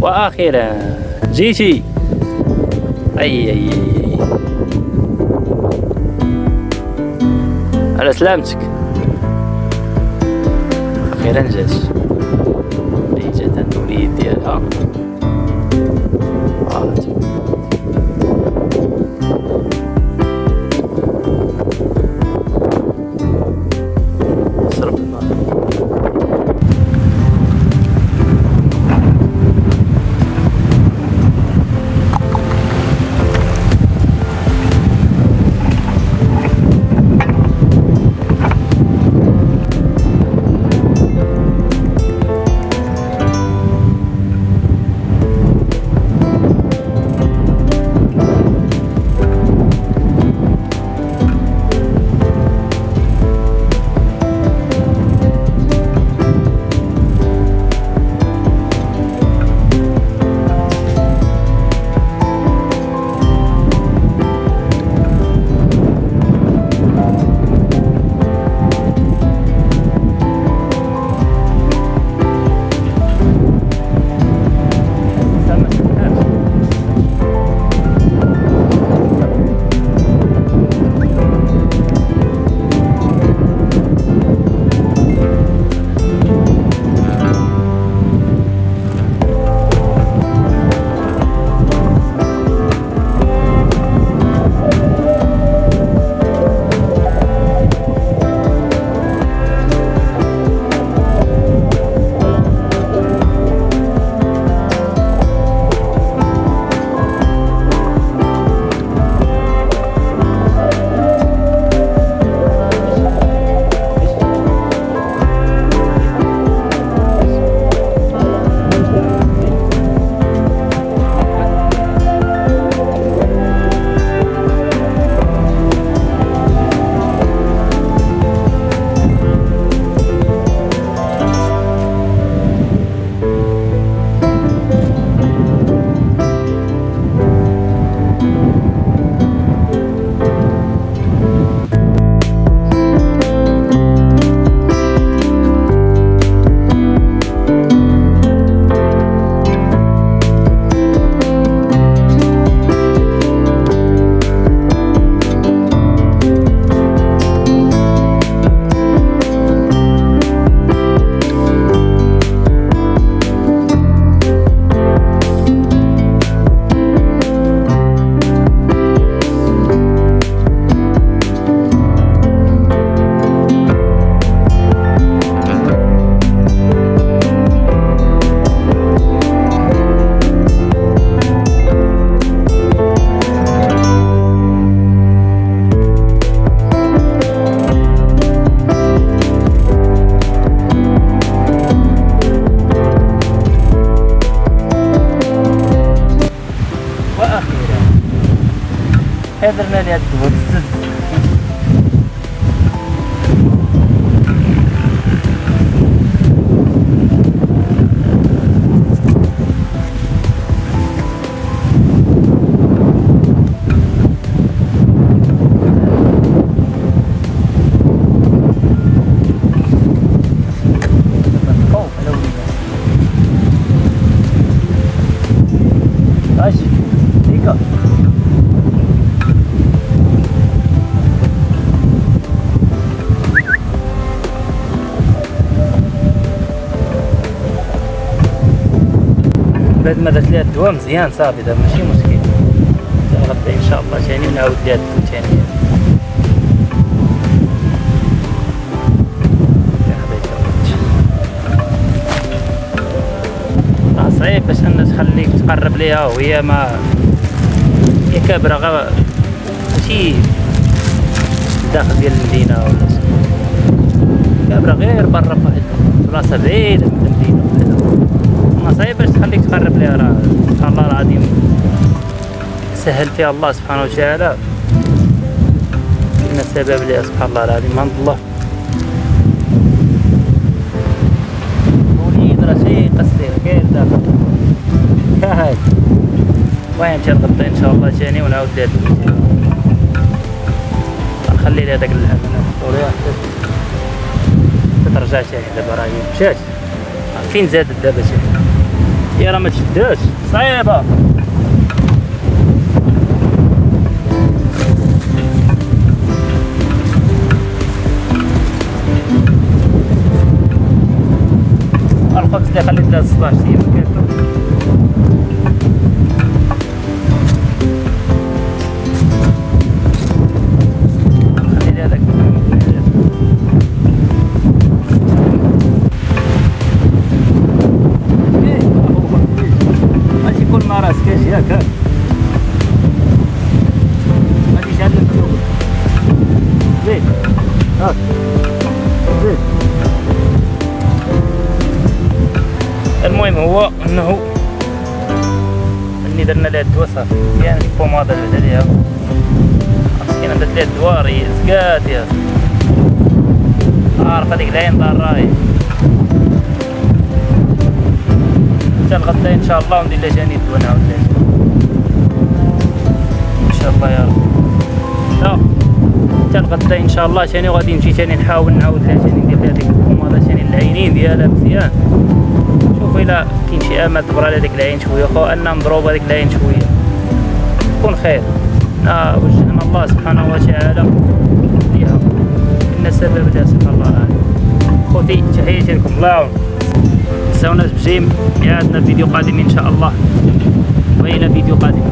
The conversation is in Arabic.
وأخيرا جيتي أي أي على سلامتك. أخيرا جات هي جات عند الوليد ديالها наверное, лет 20 بعد ما درت ليها الدواء مزيان صافي دابا ماشي مشكل. غدا إن شاء الله ثاني نعاود ليها الدواء ثاني صعيب باش أن تخليك تقرب ليها وهي ما هي كابرة غا ماشي داخل ديال المدينة ولا. كابرة غير برا بلاصه بعيده ما صعيب باش تخليك تقرب ليها راه إن شاء الله العظيم سهل فيها الله سبحانه وتعالى. كنا سبب ليها سبحان الله العظيم. من الله. وليد راه شي قصير كاين داخل هاي. المهم تنغطي إن شاء الله ثاني ونعاود لها نخلي لها داك اللحم أنا ترجع ثاني دابا راه مشات فين زادت دابا ثاني يا راه ما تشداش صعيبة. الخبز اللي خليت له 16 أيام المهم هو انه اللي درنا لها الدواء صافي. ديك البوماده بعد عليها مسكينة درت لها الدواء راه زكات يا عارفه ديك العين دار راهي. حتى الغدا إن شاء الله وندير لها جاني الدواء نعاود لها إن شاء الله يا رب. حتى الغدا إن شاء الله. ثاني وغادي نمشي؟ ثاني نحاول نعاود لها؟ ثاني ندير لها ديك البوماده ثاني العينين ديالها؟ مزيان. شوف إلا كاين شي امل تبرى على ديك العين شوية. خو أن نضرب هذيك العين شوية. يكون خير. نا وجهنا الله سبحانه وتعالى؟ ليها إن سبب لها سبحان الله. العالم خوتي تحياتي لكم. الله يعاون تنساوناش بجيم. عندنا فيديو قادم إن شاء الله. والى فيديو قادم.